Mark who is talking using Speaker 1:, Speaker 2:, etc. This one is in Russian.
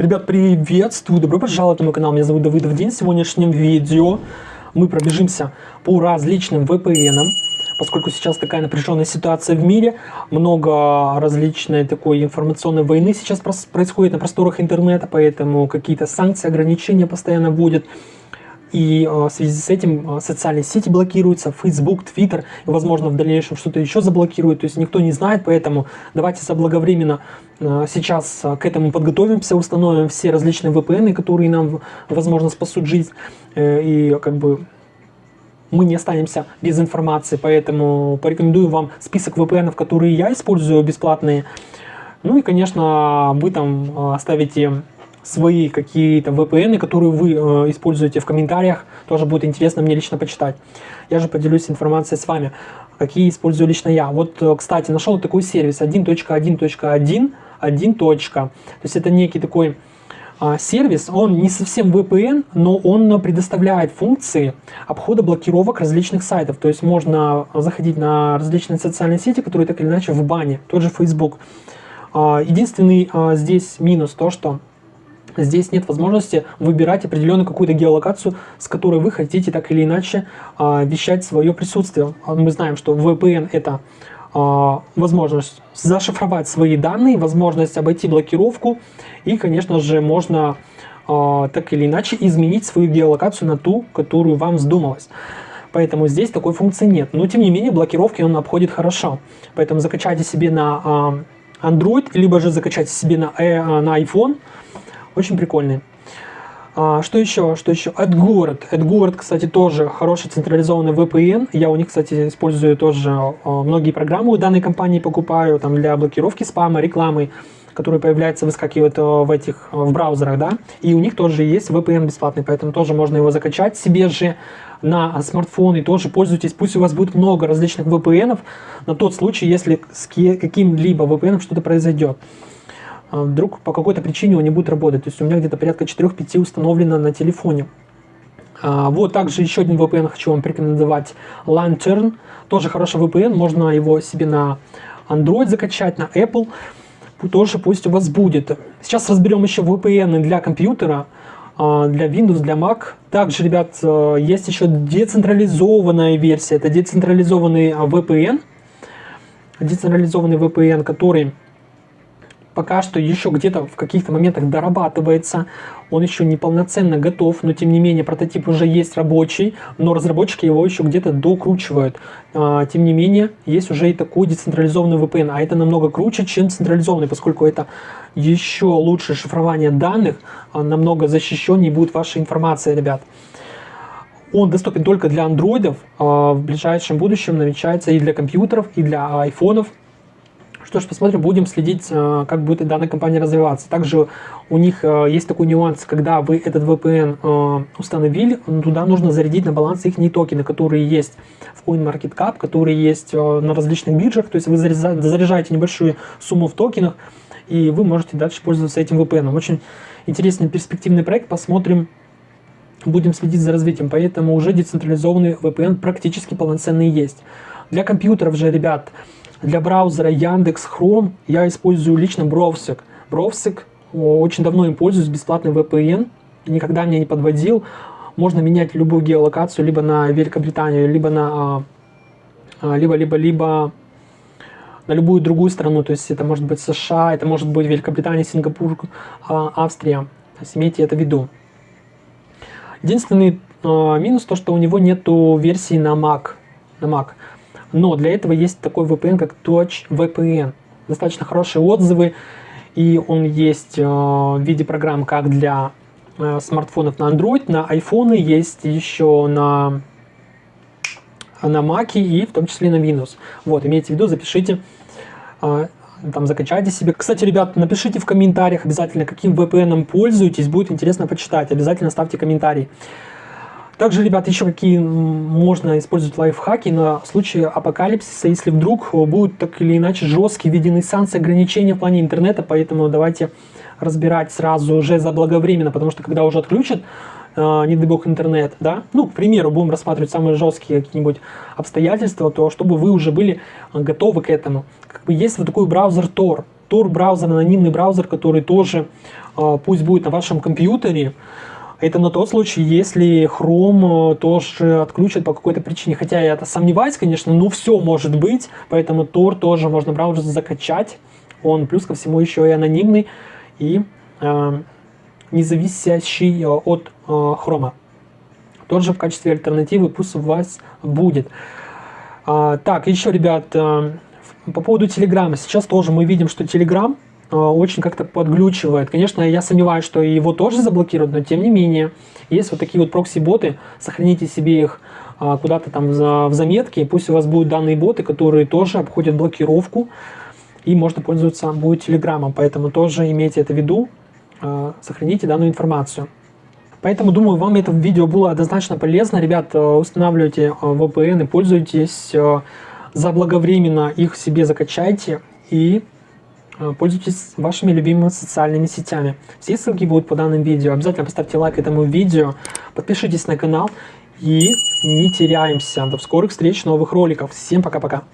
Speaker 1: Ребят, приветствую! Добро пожаловать на мой канал. Меня зовут Давыдов День. В сегодняшнем видео мы пробежимся по различным VPN. Поскольку сейчас такая напряженная ситуация в мире, много различной такой информационной войны сейчас происходит на просторах интернета, поэтому какие-то санкции, ограничения постоянно вводят. И э, в связи с этим э, социальные сети блокируются, Facebook, Twitter, и, возможно, в дальнейшем что-то еще заблокируют. То есть никто не знает, поэтому давайте заблаговременно э, сейчас к этому подготовимся, установим все различные VPN, которые нам, возможно, спасут жизнь. И как бы мы не останемся без информации, поэтому порекомендую вам список VPN, которые я использую бесплатные. Ну и, конечно, вы там оставите свои какие-то VPN, которые вы э, используете в комментариях. Тоже будет интересно мне лично почитать. Я же поделюсь информацией с вами, какие использую лично я. Вот, э, кстати, нашел такой сервис 1.1.1, 1. То есть это некий такой э, сервис, он не совсем VPN, но он предоставляет функции обхода блокировок различных сайтов. То есть можно заходить на различные социальные сети, которые так или иначе в бане, тот же Facebook. Э, единственный э, здесь минус то, что Здесь нет возможности выбирать определенную какую-то геолокацию, с которой вы хотите так или иначе э, вещать свое присутствие. А мы знаем, что VPN это э, возможность зашифровать свои данные, возможность обойти блокировку и, конечно же, можно э, так или иначе изменить свою геолокацию на ту, которую вам вздумалось. Поэтому здесь такой функции нет. Но тем не менее блокировки он обходит хорошо. Поэтому закачайте себе на Android, либо же закачайте себе на, э, на iPhone – очень прикольный. А, что еще? Что еще? AdGuard. AdGuard, кстати, тоже хороший централизованный VPN. Я у них, кстати, использую тоже а, многие программы у данной компании покупаю там для блокировки спама, рекламы, которые появляются, выскакивают а, в этих в браузерах, да. И у них тоже есть VPN бесплатный, поэтому тоже можно его закачать себе же на смартфон и тоже пользуйтесь. Пусть у вас будет много различных VPN на тот случай, если с каким-либо VPN что-то произойдет. А вдруг по какой-то причине он не будет работать. То есть у меня где-то порядка 4-5 установлено на телефоне. А, вот также еще один VPN хочу вам порекомендовать. Lantern. Тоже хороший VPN. Можно его себе на Android закачать, на Apple. Тоже пусть у вас будет. Сейчас разберем еще VPN для компьютера а, для Windows, для Mac. Также, ребят, есть еще децентрализованная версия. Это децентрализованный VPN. Децентрализованный VPN, который пока что еще где-то в каких-то моментах дорабатывается, он еще не полноценно готов, но тем не менее прототип уже есть рабочий, но разработчики его еще где-то докручивают. А, тем не менее, есть уже и такой децентрализованный VPN, а это намного круче, чем централизованный, поскольку это еще лучше шифрование данных, а, намного защищеннее будет ваша информация, ребят. Он доступен только для андроидов, а, в ближайшем будущем намечается и для компьютеров, и для айфонов, что ж, посмотрим, будем следить, э, как будет данная компания развиваться. Также у них э, есть такой нюанс, когда вы этот VPN э, установили, туда нужно зарядить на баланс их токены, которые есть в CoinMarketCap, которые есть на различных биржах. То есть вы заряжаете небольшую сумму в токенах, и вы можете дальше пользоваться этим VPN. Очень интересный перспективный проект, посмотрим, будем следить за развитием. Поэтому уже децентрализованный VPN практически полноценный есть. Для компьютеров же, ребят, для браузера Яндекс Chrome я использую лично Browsec. Browsec, очень давно им пользуюсь, бесплатный VPN, никогда меня не подводил. Можно менять любую геолокацию либо на Великобританию, либо на а, а, либо на любую другую страну, то есть это может быть США, это может быть Великобритания, Сингапур, а, Австрия. То есть имейте это в виду. Единственный минус то, что у него нету версии на Mac. На Mac. Но для этого есть такой VPN, как Touch VPN. Достаточно хорошие отзывы, и он есть э, в виде программ как для э, смартфонов на Android, на iPhone, есть еще на, на Mac и в том числе на Windows. Вот, имейте в виду, запишите, э, там закачайте себе. Кстати, ребят, напишите в комментариях обязательно, каким VPN пользуетесь, будет интересно почитать. Обязательно ставьте комментарий. Также, ребят, еще какие можно использовать лайфхаки на случай апокалипсиса, если вдруг будут так или иначе жесткие введены санкции, ограничения в плане интернета, поэтому давайте разбирать сразу уже заблаговременно, потому что когда уже отключат, э, не дай бог, интернет, да, ну, к примеру, будем рассматривать самые жесткие какие-нибудь обстоятельства, то чтобы вы уже были готовы к этому. Как бы есть вот такой браузер Tor, Tor браузер, анонимный браузер, который тоже э, пусть будет на вашем компьютере, это на тот случай, если Chrome тоже отключат по какой-то причине. Хотя я это сомневаюсь, конечно, но все может быть. Поэтому Tor тоже можно браузер закачать. Он плюс ко всему еще и анонимный и э, не зависящий от э, Chrome. Тот же в качестве альтернативы пусть у вас будет. А, так, еще, ребят, э, по поводу Телеграма. Сейчас тоже мы видим, что э, очень как-то подглючивает. Конечно, я сомневаюсь, что его тоже заблокируют, но тем не менее, есть вот такие вот прокси-боты, сохраните себе их э, куда-то там в заметке, пусть у вас будут данные боты, которые тоже обходят блокировку, и можно пользоваться будет Телеграмом, поэтому тоже имейте это в виду, сохраните данную информацию. Поэтому, думаю, вам это видео было однозначно полезно. Ребят, устанавливайте VPN и пользуйтесь заблаговременно их себе закачайте и э, пользуйтесь вашими любимыми социальными сетями. Все ссылки будут по данным видео. Обязательно поставьте лайк этому видео, подпишитесь на канал и не теряемся. До скорых встреч, новых роликов. Всем пока-пока.